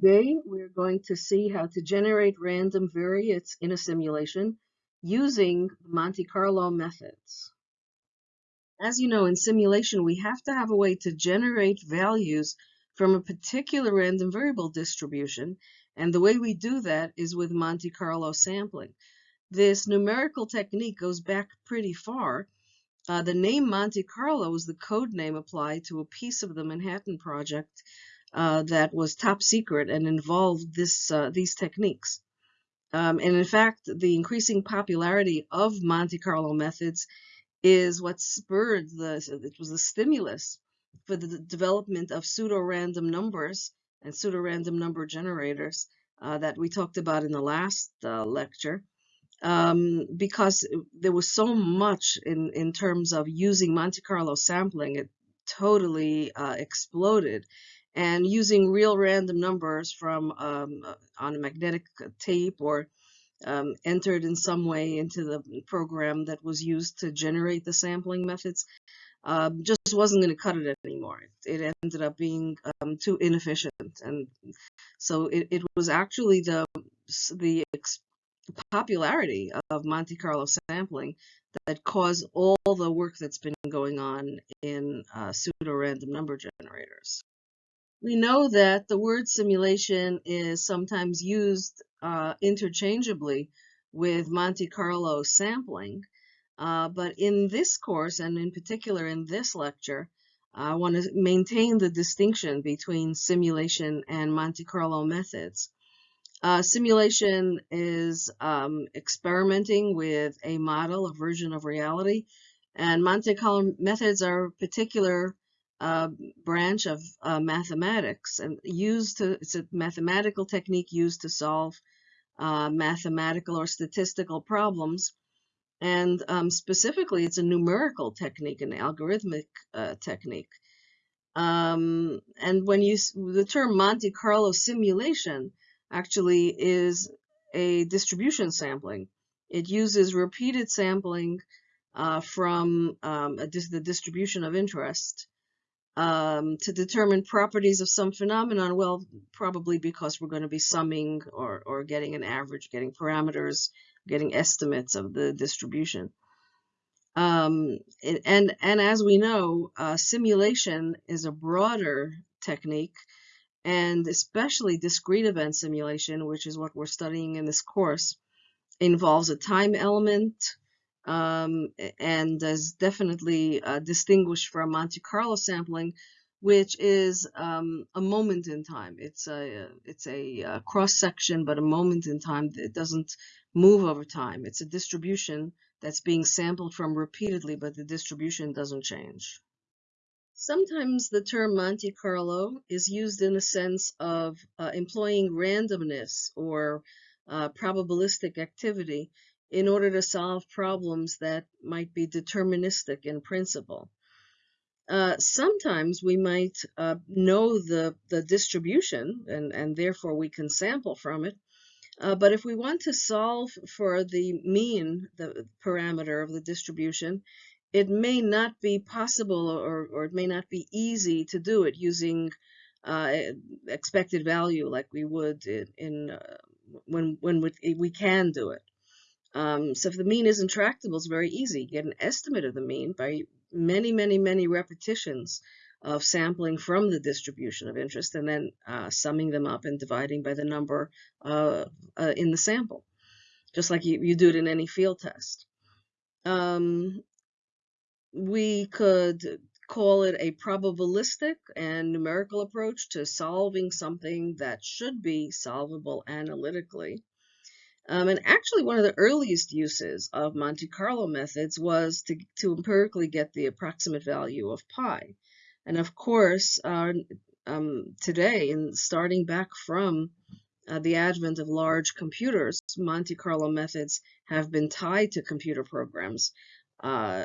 Today, we're going to see how to generate random variates in a simulation using Monte Carlo methods. As you know, in simulation, we have to have a way to generate values from a particular random variable distribution, and the way we do that is with Monte Carlo sampling. This numerical technique goes back pretty far. Uh, the name Monte Carlo is the code name applied to a piece of the Manhattan Project uh, that was top secret and involved this uh, these techniques. Um, and in fact, the increasing popularity of Monte Carlo methods is what spurred the, it was the stimulus for the development of pseudo-random numbers and pseudo-random number generators uh, that we talked about in the last uh, lecture. Um, because there was so much in, in terms of using Monte Carlo sampling, it totally uh, exploded and using real random numbers from um, uh, on a magnetic tape or um, entered in some way into the program that was used to generate the sampling methods um, just wasn't going to cut it anymore. It, ended up being um, too inefficient, and so it, it was actually the the popularity of Monte Carlo sampling that caused all the work that's been going on in uh, pseudo-random number generators. We know that the word simulation is sometimes used uh, interchangeably with Monte Carlo sampling, uh, but in this course, and in particular in this lecture, I want to maintain the distinction between simulation and Monte Carlo methods. Uh, simulation is um, experimenting with a model, a version of reality, and Monte Carlo methods are particular uh, branch of uh, mathematics and used to, it's a mathematical technique used to solve uh, mathematical or statistical problems. And um, specifically, it's a numerical technique, an algorithmic uh, technique. Um, and when you, the term Monte Carlo simulation actually is a distribution sampling. It uses repeated sampling uh, from um, dis the distribution of interest um, to determine properties of some phenomenon? Well, probably because we're going to be summing or, or getting an average, getting parameters, getting estimates of the distribution. Um, and, and as we know, uh, simulation is a broader technique and especially discrete event simulation, which is what we're studying in this course, involves a time element, um, and is definitely uh, distinguished from Monte Carlo sampling, which is um, a moment in time. It's a it's a, a cross section, but a moment in time. It doesn't move over time. It's a distribution that's being sampled from repeatedly, but the distribution doesn't change. Sometimes the term Monte Carlo is used in the sense of uh, employing randomness or uh, probabilistic activity in order to solve problems that might be deterministic in principle. Uh, sometimes we might uh, know the, the distribution and, and therefore we can sample from it. Uh, but if we want to solve for the mean, the parameter of the distribution, it may not be possible or, or it may not be easy to do it using uh, expected value like we would in, in uh, when, when we, we can do it. Um, so if the mean is intractable, it's very easy. Get an estimate of the mean by many, many, many repetitions of sampling from the distribution of interest and then uh, summing them up and dividing by the number uh, uh, in the sample, just like you, you do it in any field test. Um, we could call it a probabilistic and numerical approach to solving something that should be solvable analytically. Um, and actually, one of the earliest uses of Monte Carlo methods was to, to empirically get the approximate value of pi. And of course, uh, um, today, and starting back from uh, the advent of large computers, Monte Carlo methods have been tied to computer programs, uh,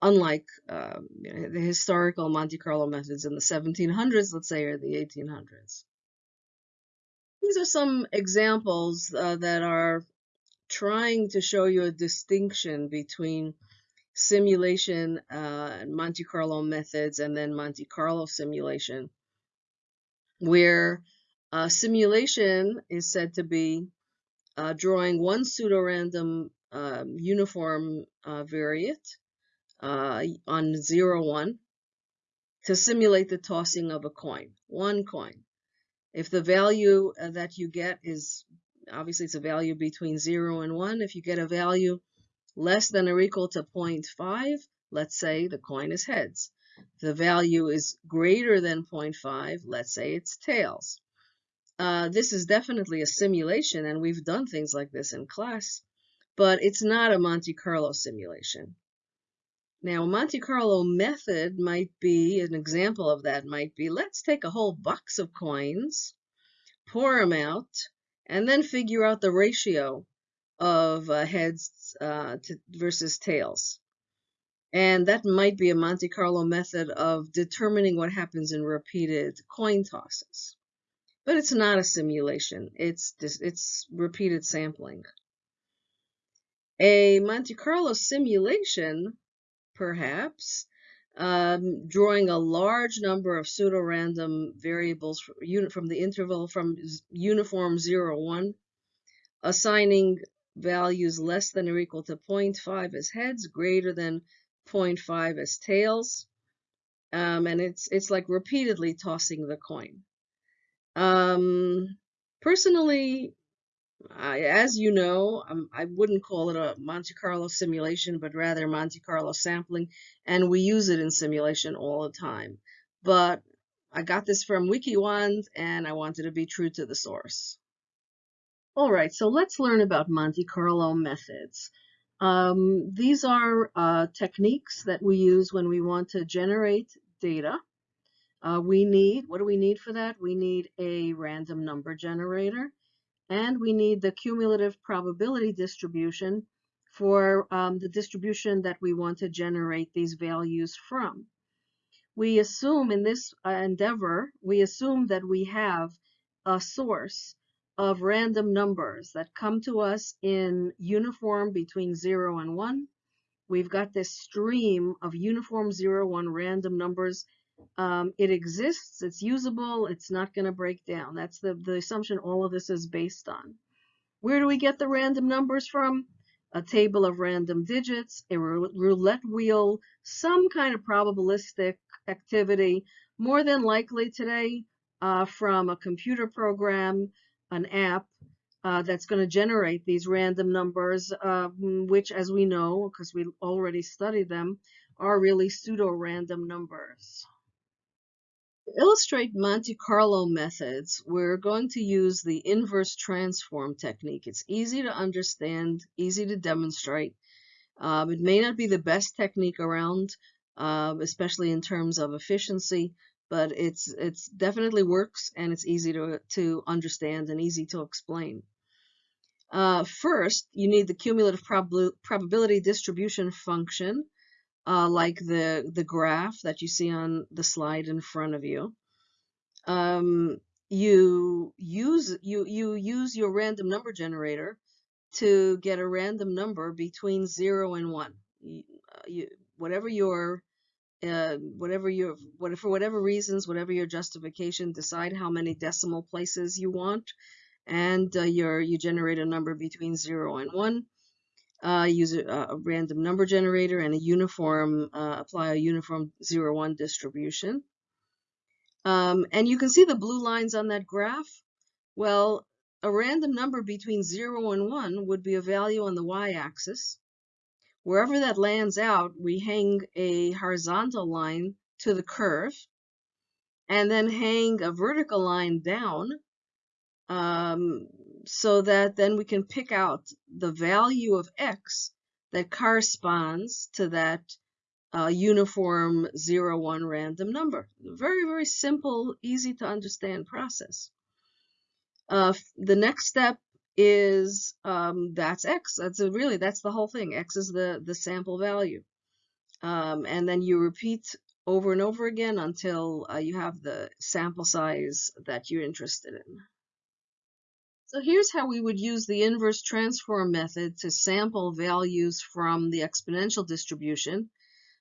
unlike um, the historical Monte Carlo methods in the 1700s, let's say, or the 1800s. These are some examples uh, that are trying to show you a distinction between simulation uh, Monte Carlo methods and then Monte Carlo simulation, where Uh, simulation is said to be uh, drawing one pseudorandom um, uniform uh, variate uh, on 0, 1 to simulate the tossing of a coin, one coin. If the value uh, that you get is, obviously it's a value between 0 and 1, if you get a value less than or equal to 0.5, let's say the coin is heads. If the value is greater than 0.5, let's say it's tails. Uh, this is definitely a simulation, and we've done things like this in class, but it's not a Monte Carlo simulation. Now, a Monte Carlo method might be, an example of that might be, let's take a whole box of coins, pour them out, and then figure out the ratio of uh, heads uh, to, versus tails. And that might be a Monte Carlo method of determining what happens in repeated coin tosses. But it's not a simulation, it's, it's repeated sampling. A Monte Carlo simulation perhaps, um, drawing a large number of pseudorandom variables from the interval from uniform 0, 1, assigning values less than or equal to 0.5 as heads, greater than 0.5 as tails, um, and it's it's like repeatedly tossing the coin. Um, personally, I, as you know, I wouldn't call it a Monte Carlo simulation, but rather Monte Carlo sampling, and we use it in simulation all the time. But I got this from WikiWand, and I wanted to be true to the source. All right, so let's learn about Monte Carlo methods. Um, these are uh, techniques that we use when we want to generate data. Uh, we need, what do we need for that? We need a random number generator and we need the cumulative probability distribution for um, the distribution that we want to generate these values from. We assume in this uh, endeavor, we assume that we have a source of random numbers that come to us in uniform between 0 and 1. We've got this stream of uniform 0, 1 random numbers um, it exists, it's usable, it's not going to break down. That's the, the assumption all of this is based on. Where do we get the random numbers from? A table of random digits, a roulette wheel, some kind of probabilistic activity, more than likely today uh, from a computer program, an app, uh, that's going to generate these random numbers, uh, which, as we know, because we already studied them, are really pseudo-random numbers. To illustrate Monte Carlo methods, we're going to use the inverse transform technique. It's easy to understand, easy to demonstrate. Um, it may not be the best technique around, uh, especially in terms of efficiency, but it's it's definitely works and it's easy to, to understand and easy to explain. Uh, first, you need the cumulative prob probability distribution function uh, like the, the graph that you see on the slide in front of you. Um, you use you you use your random number generator to get a random number between zero and one. You, uh, you, whatever your uh, whatever your what for whatever reasons, whatever your justification, decide how many decimal places you want, and uh, your you generate a number between zero and one uh, use a, a, random number generator and a uniform, uh, apply a uniform 0, 1 distribution. Um, and you can see the blue lines on that graph. Well, a random number between 0 and 1 would be a value on the y-axis. Wherever that lands out, we hang a horizontal line to the curve and then hang a vertical line down um, so that then we can pick out the value of x that corresponds to that uh, uniform 0, 1 random number. Very, very simple, easy to understand process. Uh, the next step is um, that's x. That's a, really, that's the whole thing. x is the, the sample value. Um, and then you repeat over and over again until uh, you have the sample size that you're interested in. So here's how we would use the inverse transform method to sample values from the exponential distribution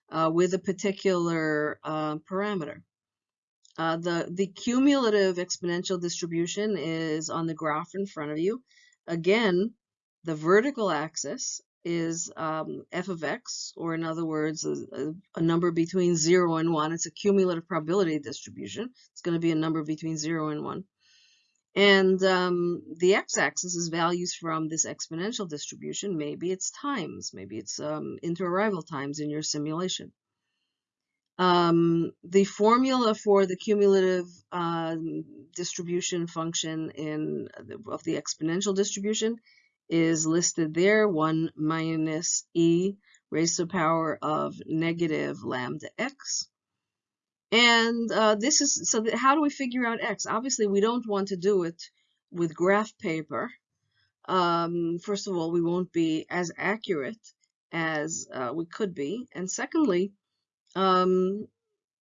uh, with a particular uh, parameter. Uh, the, the cumulative exponential distribution is on the graph in front of you. Again, the vertical axis is um, f of x, or in other words, a, a, number between 0 and 1. It's a cumulative probability distribution. It's going to be a number between 0 and 1. And um, the x-axis is values from this exponential distribution. Maybe it's times. Maybe it's um, inter-arrival times in your simulation. Um, the formula for the cumulative uh, distribution function in of the exponential distribution is listed there, 1 minus e raised to the power of negative lambda x. And uh, this is, so how do we figure out x? Obviously, we don't want to do it with graph paper. Um, first of all, we won't be as accurate as uh, we could be. And secondly, um,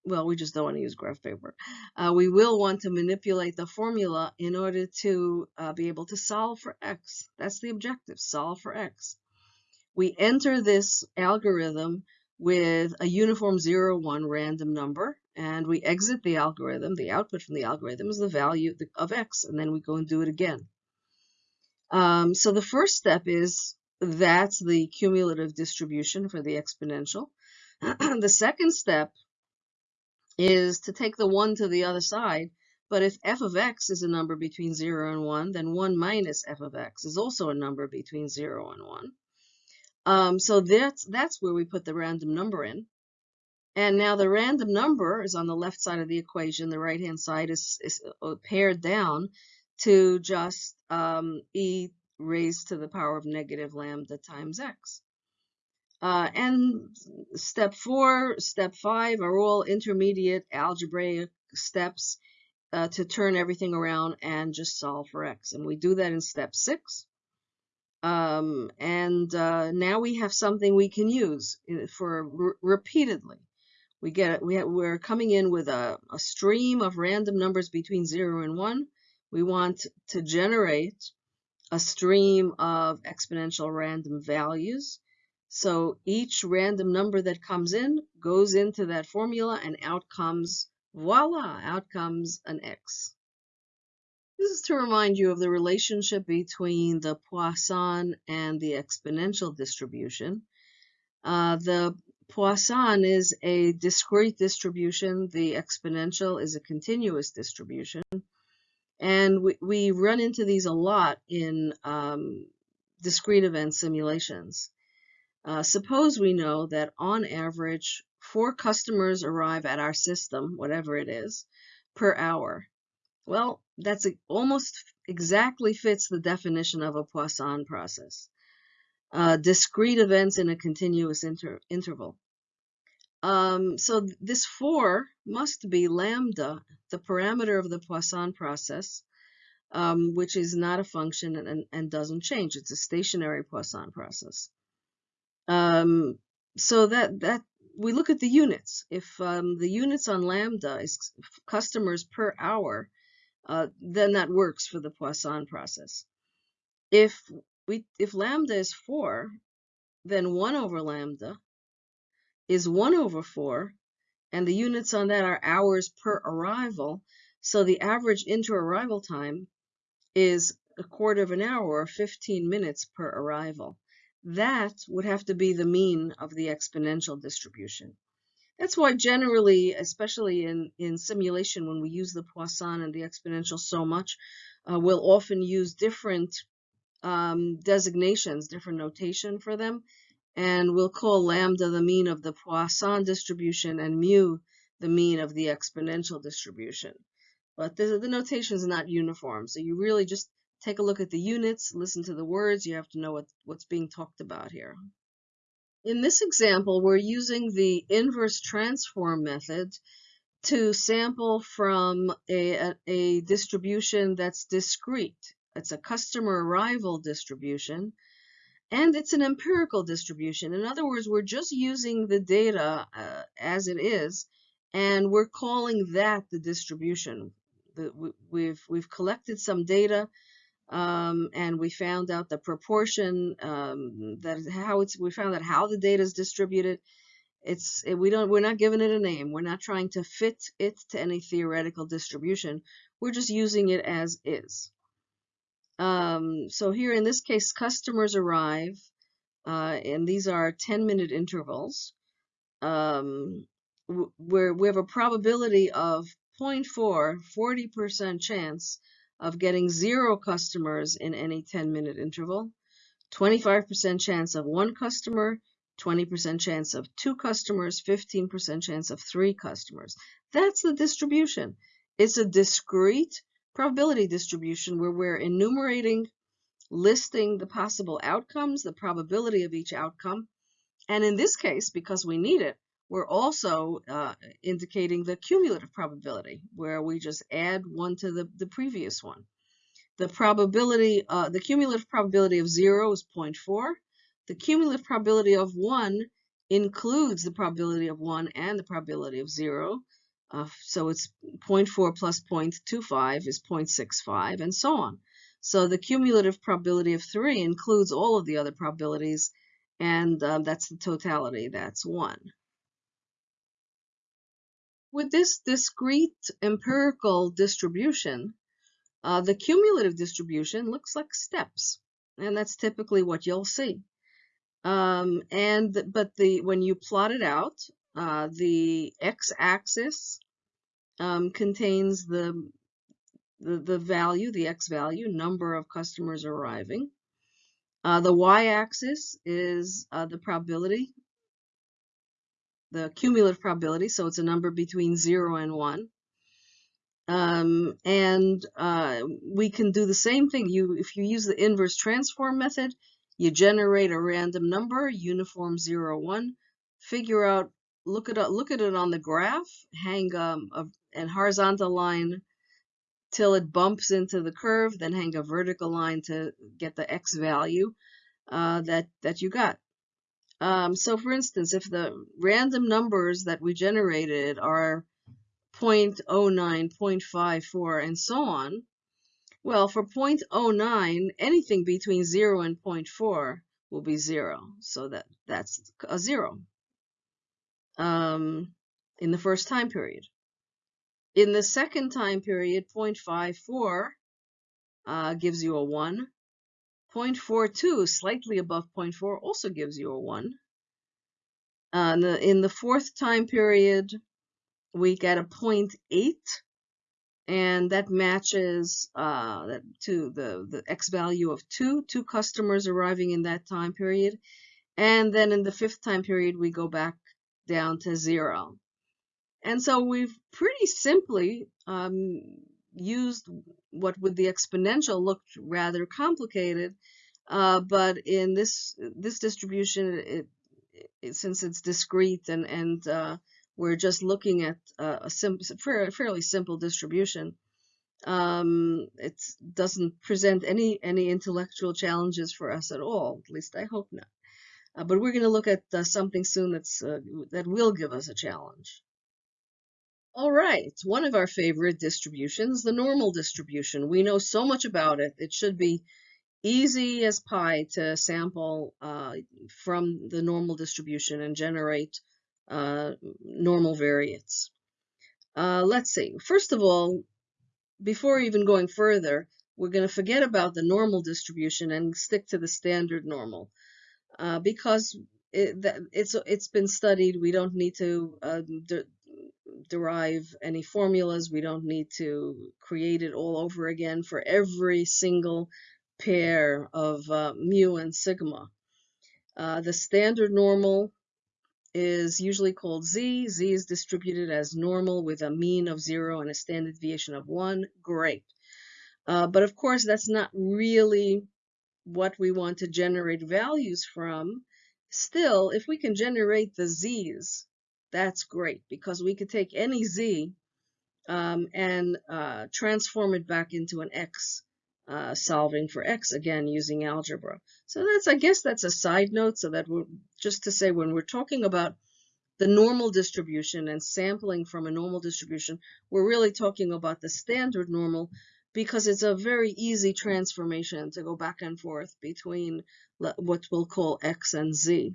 well, we just don't want to use graph paper. Uh, we will want to manipulate the formula in order to uh, be able to solve for x. That's the objective, solve for x. We enter this algorithm with a uniform 0, 1 random number, and we exit the algorithm. The output from the algorithm is the value of x, and then we go and do it again. Um, so the first step is that's the cumulative distribution for the exponential. the second step is to take the 1 to the other side. But if f of x is a number between 0 and 1, then 1 minus f of x is also a number between 0 and 1. Um, so that's, that's where we put the random number in. And now the random number is on the left side of the equation. The right-hand side is, is uh, pared down to just um, e raised to the power of negative lambda times x. Uh, and step four, step five are all intermediate algebraic steps uh, to turn everything around and just solve for x. And we do that in step six. Um, and uh, now we have something we can use uh, for repeatedly. We get we we're coming in with a, a stream of random numbers between zero and one. We want to generate a stream of exponential random values so each random number that comes in goes into that formula and out comes, voila, out comes an x. This is to remind you of the relationship between the Poisson and the exponential distribution. Uh, the Poisson is a discrete distribution. The exponential is a continuous distribution. And we, we run into these a lot in um, discrete event simulations. Uh, suppose we know that on average, four customers arrive at our system, whatever it is, per hour. Well, that's a, almost exactly fits the definition of a Poisson process. Uh, discrete events in a continuous inter interval. Um, so this 4 must be lambda, the parameter of the Poisson process, um, which is not a function and, and doesn't change. It's a stationary Poisson process. Um, so that that we look at the units. If um, the units on lambda is customers per hour, uh, then that works for the Poisson process. If we if lambda is four, then one over lambda is one over four, and the units on that are hours per arrival. So the average inter-arrival time is a quarter of an hour or 15 minutes per arrival. That would have to be the mean of the exponential distribution. That's why generally, especially in, in simulation, when we use the Poisson and the exponential so much, uh, we'll often use different um, designations, different notation for them, and we'll call lambda the mean of the Poisson distribution and mu the mean of the exponential distribution. But the, the notation is not uniform, so you really just Take a look at the units, listen to the words, you have to know what, what's being talked about here. In this example, we're using the inverse transform method to sample from a, a, a distribution that's discrete. It's a customer arrival distribution, and it's an empirical distribution. In other words, we're just using the data uh, as it is, and we're calling that the distribution. The, we've, we've collected some data um, and we found out the proportion um, that how it's we found out how the data is distributed It's we don't we're not giving it a name. We're not trying to fit it to any theoretical distribution. We're just using it as is. Um, so here in this case, customers arrive, uh, and these are 10 minute intervals. Um, where we have a probability of 0.4, 40% chance of getting zero customers in any 10 minute interval, 25% chance of one customer, 20% chance of two customers, 15% chance of three customers. That's the distribution. It's a discrete probability distribution where we're enumerating, listing the possible outcomes, the probability of each outcome. And in this case, because we need it, we're also uh, indicating the cumulative probability, where we just add one to the, the previous one. The probability, uh, the cumulative probability of zero is 0.4. The cumulative probability of one includes the probability of one and the probability of zero. Uh, so it's 0.4 plus 0.25 is 0.65 and so on. So the cumulative probability of 3 includes all of the other probabilities and um, that's the totality, that's 1. With this discrete empirical distribution, uh, the cumulative distribution looks like steps, and that's typically what you'll see. Um, and but the when you plot it out, uh, the x-axis um, contains the, the the value, the x value, number of customers arriving. Uh, the y-axis is uh, the probability the cumulative probability, so it's a number between 0 and 1. Um, and uh, we can do the same thing. You, If you use the inverse transform method, you generate a random number, uniform 0, 1, figure out, look at, look at it on the graph, hang um, a, a horizontal line till it bumps into the curve, then hang a vertical line to get the x value uh, that, that you got. Um, so for instance, if the random numbers that we generated are 0.09, 0.54, and so on, well, for 0.09, anything between 0 and 0.4 will be 0. So that, that's a 0 um, in the first time period. In the second time period, 0.54 uh, gives you a 1. 0.42, slightly above 0.4, also gives you a 1. Uh, in, the, in the fourth time period, we get a 0.8, and that matches uh, to the, the x value of 2, two customers arriving in that time period. And then in the fifth time period, we go back down to 0. And so we've pretty simply um, used what with the exponential looked rather complicated, uh, but in this this distribution, it, it, since it's discrete and and uh, we're just looking at a sim fairly simple distribution, um, it doesn't present any any intellectual challenges for us at all. At least I hope not. Uh, but we're going to look at uh, something soon that's uh, that will give us a challenge. All right, one of our favorite distributions, the normal distribution. We know so much about it. It should be easy as pie to sample uh, from the normal distribution and generate uh, normal variates. Uh, let's see. First of all, before even going further, we're going to forget about the normal distribution and stick to the standard normal uh, because it, it's it's been studied. We don't need to uh, derive any formulas. We don't need to create it all over again for every single pair of uh, mu and sigma. Uh, the standard normal is usually called z. z is distributed as normal with a mean of 0 and a standard deviation of 1. Great. Uh, but of course, that's not really what we want to generate values from. Still, if we can generate the z's, that's great because we could take any z um, and uh, transform it back into an x, uh, solving for x again using algebra. So that's, I guess that's a side note so that we're just to say when we're talking about the normal distribution and sampling from a normal distribution, we're really talking about the standard normal because it's a very easy transformation to go back and forth between what we'll call x and z.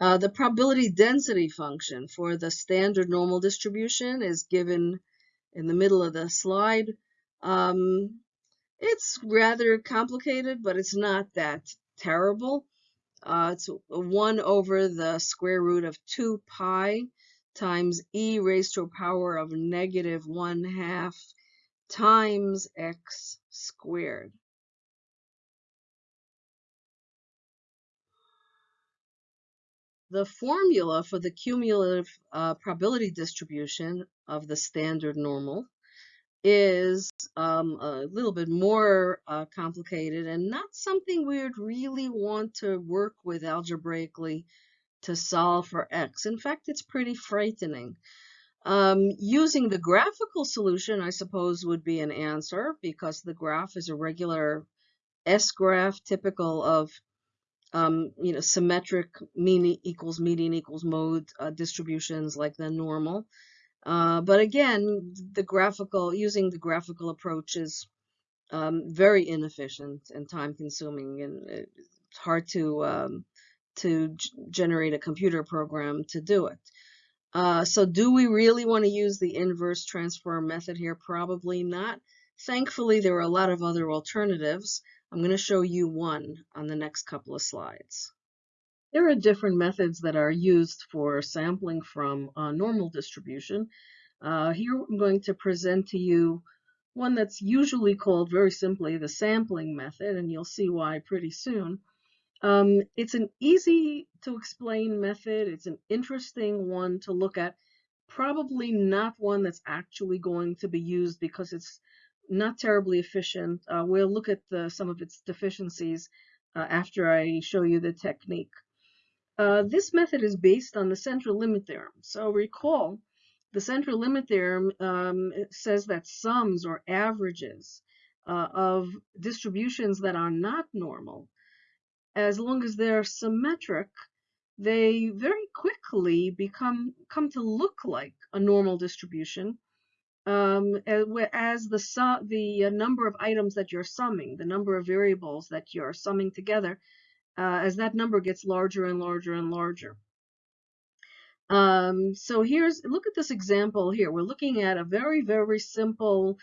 Uh, the probability density function for the standard normal distribution is given in the middle of the slide. Um, it's rather complicated, but it's not that terrible. Uh, it's 1 over the square root of 2 pi times e raised to a power of negative 1 half times x squared. The formula for the cumulative uh, probability distribution of the standard normal is um, a little bit more uh, complicated and not something we would really want to work with algebraically to solve for x. In fact, it's pretty frightening. Um, using the graphical solution, I suppose, would be an answer because the graph is a regular S-graph typical of um, you know, symmetric mean equals median equals mode uh, distributions like the normal. Uh, but again, the graphical, using the graphical approach is um, very inefficient and time consuming and it's hard to, um, to generate a computer program to do it. Uh, so do we really want to use the inverse transform method here? Probably not. Thankfully, there are a lot of other alternatives. I'm going to show you one on the next couple of slides. There are different methods that are used for sampling from a normal distribution. Uh, here I'm going to present to you one that's usually called very simply the sampling method, and you'll see why pretty soon. Um, it's an easy to explain method. It's an interesting one to look at. Probably not one that's actually going to be used because it's not terribly efficient. Uh, we'll look at the, some of its deficiencies uh, after I show you the technique. Uh, this method is based on the central limit theorem. So recall, the central limit theorem um, says that sums or averages uh, of distributions that are not normal, as long as they're symmetric, they very quickly become come to look like a normal distribution um, as the the uh, number of items that you're summing, the number of variables that you're summing together, uh, as that number gets larger and larger and larger. Um, so here's, look at this example here. We're looking at a very, very simple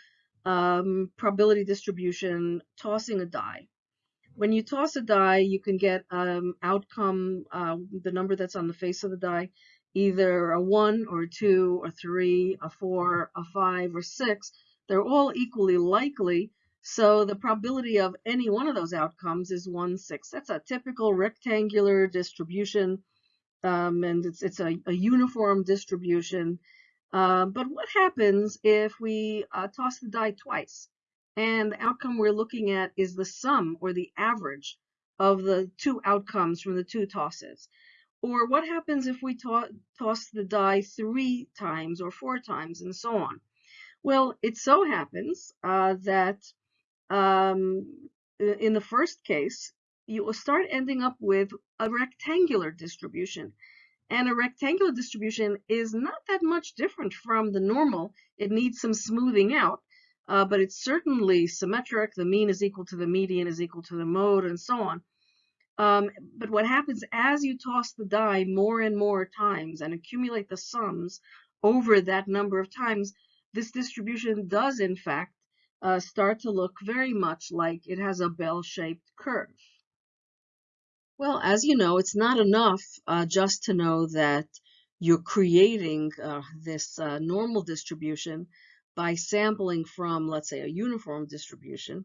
um, probability distribution, tossing a die. When you toss a die, you can get um, outcome, uh, the number that's on the face of the die, either a 1 or a 2 or 3, a 4, a 5, or 6. They're all equally likely, so the probability of any one of those outcomes is 1 6. That's a typical rectangular distribution, um, and it's, it's a, a uniform distribution. Uh, but what happens if we uh, toss the die twice? And the outcome we're looking at is the sum or the average of the two outcomes from the two tosses. Or what happens if we to toss the die three times or four times and so on? Well, it so happens uh, that um, in the first case, you will start ending up with a rectangular distribution. And a rectangular distribution is not that much different from the normal. It needs some smoothing out, uh, but it's certainly symmetric. The mean is equal to the median is equal to the mode and so on. Um, but what happens as you toss the die more and more times and accumulate the sums over that number of times, this distribution does in fact uh, start to look very much like it has a bell-shaped curve. Well, as you know, it's not enough uh, just to know that you're creating uh, this uh, normal distribution by sampling from, let's say, a uniform distribution.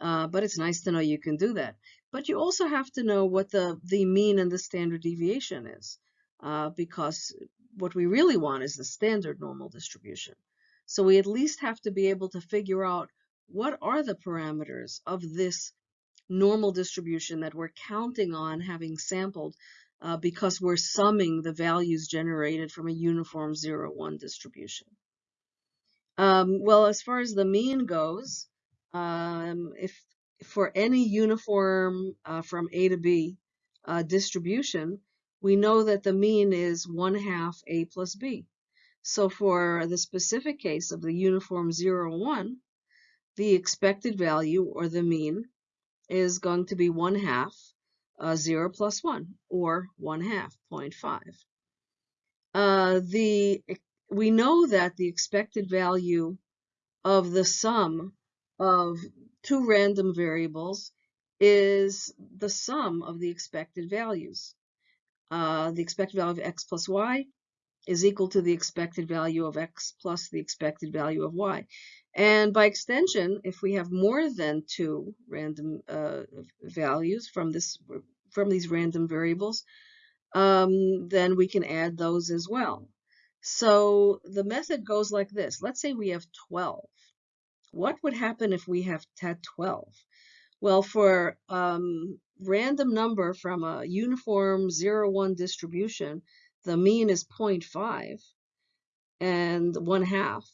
Uh, but it's nice to know you can do that. But you also have to know what the, the mean and the standard deviation is, uh, because what we really want is the standard normal distribution. So we at least have to be able to figure out what are the parameters of this normal distribution that we're counting on having sampled uh, because we're summing the values generated from a uniform 0-1 distribution. Um, well, as far as the mean goes, um, if for any uniform uh, from A to B uh, distribution, we know that the mean is 1 half A plus B. So for the specific case of the uniform 0, 1, the expected value, or the mean, is going to be 1 half uh, 0 plus 1, or 1 half, 0.5. Uh, the, we know that the expected value of the sum of two random variables is the sum of the expected values. Uh, the expected value of x plus y is equal to the expected value of x plus the expected value of y. And by extension, if we have more than two random uh, values from this from these random variables, um, then we can add those as well. So the method goes like this. Let's say we have 12. What would happen if we have had 12? Well, for um, random number from a uniform 0, 1 distribution, the mean is 0.5 and 1 half.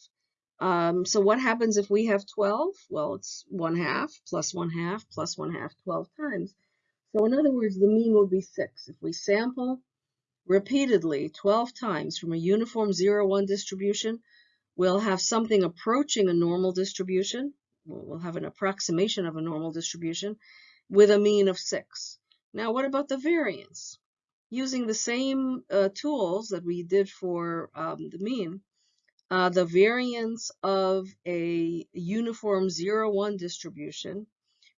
Um, so what happens if we have 12? Well, it's 1 half plus 1 half plus 1 half 12 times. So in other words, the mean will be 6. If we sample repeatedly 12 times from a uniform 0, 1 distribution, we'll have something approaching a normal distribution. We'll have an approximation of a normal distribution with a mean of 6. Now, what about the variance? Using the same uh, tools that we did for um, the mean, uh, the variance of a uniform 0, 1 distribution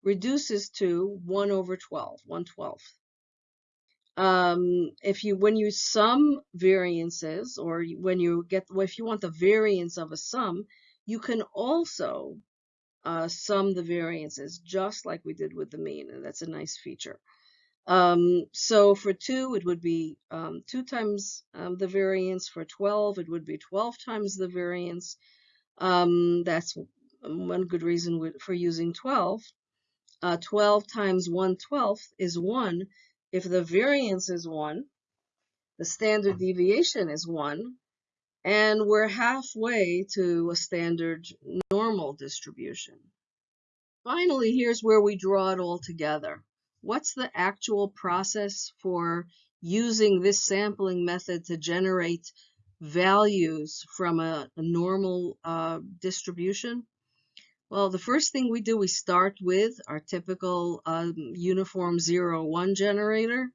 reduces to 1 over 12, 1 12th. Um, if you, when you sum variances, or when you get, if you want the variance of a sum, you can also uh, sum the variances, just like we did with the mean, and that's a nice feature. Um, so for 2, it would be um, 2 times um, the variance. For 12, it would be 12 times the variance. Um, that's one good reason for using 12 uh, 12 times 1 12th is 1. If the variance is 1, the standard deviation is 1, and we're halfway to a standard normal distribution. Finally, here's where we draw it all together. What's the actual process for using this sampling method to generate values from a, a normal uh, distribution? Well, the first thing we do, we start with our typical um, uniform 0, 1 generator.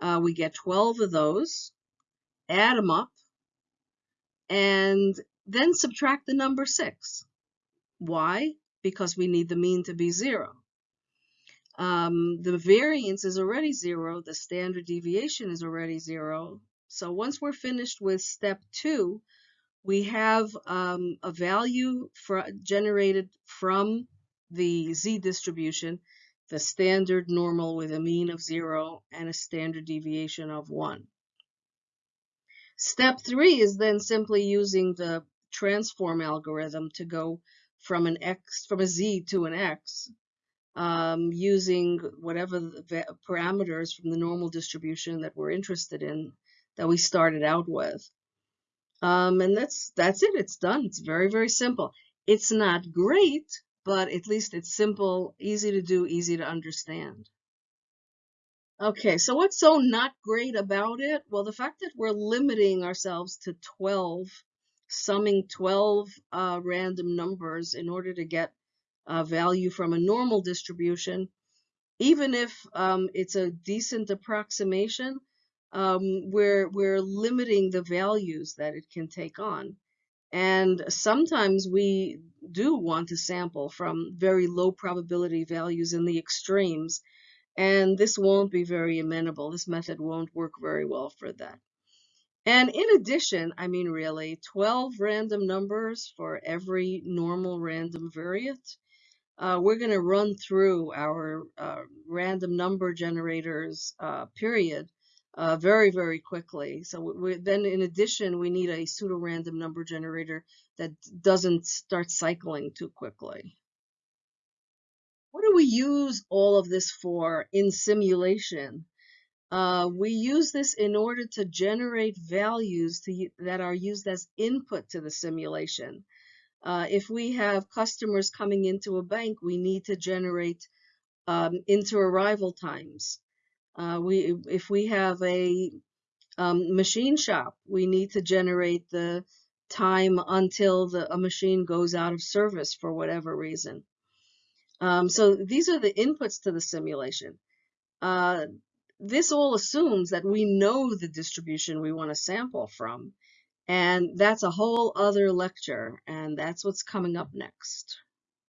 Uh, we get 12 of those, add them up, and then subtract the number 6. Why? Because we need the mean to be 0. Um, the variance is already 0. The standard deviation is already 0. So once we're finished with step 2, we have um, a value for, generated from the z distribution, the standard normal with a mean of 0 and a standard deviation of 1. Step 3 is then simply using the transform algorithm to go from an x from a z to an x um, using whatever parameters from the normal distribution that we're interested in that we started out with. Um, and that's that's it. It's done. It's very, very simple. It's not great, but at least it's simple, easy to do, easy to understand. Okay, so what's so not great about it? Well, the fact that we're limiting ourselves to 12, summing 12 uh, random numbers in order to get a value from a normal distribution, even if um, it's a decent approximation, um, we're, we're limiting the values that it can take on. And sometimes we do want to sample from very low probability values in the extremes, and this won't be very amenable. This method won't work very well for that. And in addition, I mean really, 12 random numbers for every normal random variate. Uh, we're going to run through our uh, random number generators uh, period uh, very, very quickly. So then in addition, we need a pseudo-random number generator that doesn't start cycling too quickly. What do we use all of this for in simulation? Uh, we use this in order to generate values to, that are used as input to the simulation. Uh, if we have customers coming into a bank, we need to generate um, inter-arrival times. Uh, we, if we have a um, machine shop, we need to generate the time until the, a machine goes out of service for whatever reason. Um, so these are the inputs to the simulation. uh, this all assumes that we know the distribution we want to sample from. And that's a whole other lecture, and that's what's coming up next.